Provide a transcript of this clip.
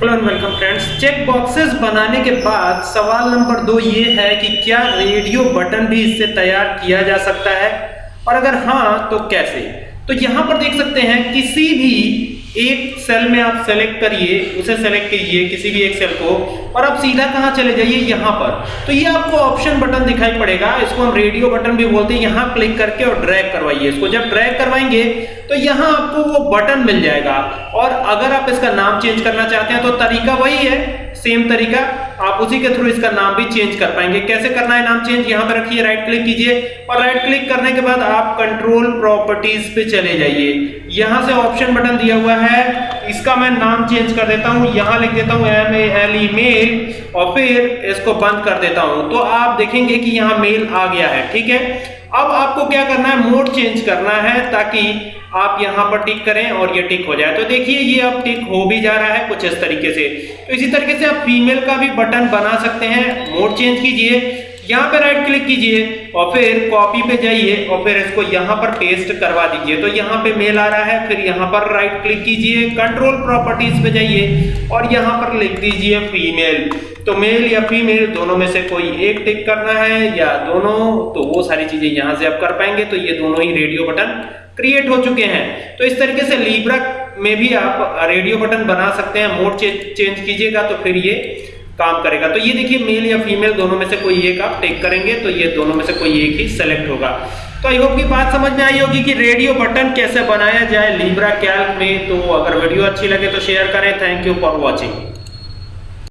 Hello and welcome friends check boxes बनाने के बाद सवाल नंबर दो ये है कि क्या रेडियो बटन भी इससे तैयार किया जा सकता है? और अगर हाँ तो कैसे? तो यहाँ पर देख सकते हैं, किसी भी एक सेल में आप सेलेक्ट करिए, उसे सेलेक्ट कीजिए किसी भी एक सेल को, और आप सीधा कहाँ चले जाइए? यहाँ पर। तो ये आपको ऑप्शन बटन दिखाई पड़ेगा, इसको हम रेडियो बटन भी बोलते हैं, यहाँ क्लिक करके और ड्रैग करवाइए इसको। जब ड्रैग करवाएँगे तो यहाँ आपको वो बटन मिल जाएगा। और अगर आप इसका नाम चेंज करना चाहते हैं तो तरीका वही है सेम तरीका, आप उसी के थ्रू इसका नाम भी चेंज कर पाएँगे। कैसे करना है नाम चेंज यहाँ पर रखिए राइट क्लिक कीजिए और राइट क्लिक करने के बाद आप कंट्रोल प्रॉपर्टीज़ पे चले जाइए। यहाँ से ऑप्शन बटन दिया हुआ है, इसका मैं नाम चेंज कर देता हूँ। यहाँ लिख देता हूँ M A L E male और फिर इसको बंद कर देता हूँ। तो आप देखेंगे कि यहाँ मेल आ गया है, ठीक है? अब आपको क्या करना है? मोड चेंज करना है ताकि आप यहाँ पर टिक करें और ये टिक हो जाए। तो देखिए, ये अब टिक हो भी जा रहा है कुछ इस तरीके से। तो इसी तरीके से आप फीमेल का भी बटन बना सकते हैं। मोड चेंज कीजिए, यहाँ पे राइट क्लिक कीजिए और फिर कॉपी पे जाइए और फिर इसको यहाँ पर पेस्ट करवा दीजिए। तो यहाँ पे मेल आ रहा है, फिर यहाँ पर राइट क्लिक कीजिए कंट्रोल प्रॉपर्टीज़ पे जाइए और यहाँ पर लिख दीजिए फीमेल तो मेल या फीमेल दोनों में से कोई एक टिक करना है या दोनों तो वो सारी चीज़ें यहाँ से आप कर पाएँगे। तो ये दोनों ही रेडियो बटन क्रिएट हो चुके हैं। तो इस तरीके से लीब्रा में भी आप रेडियो बटन बना सकते हैं। मोड चेंज कीजिएगा तो फिर ये काम करेगा। तो ये देखिए मेल या फीमेल दोनों में से कोई एक आप टेक करेंगे तो ये दोनों में से कोई एक ही सेलेक्ट होगा। तो आई होप की बात समझ में आई होगी कि रेडियो बटन कैसे बनाया जाए लीब्रा कैल्क में। तो अगर वीडियो अच्छी लगे तो शेयर करें। Thank you for watching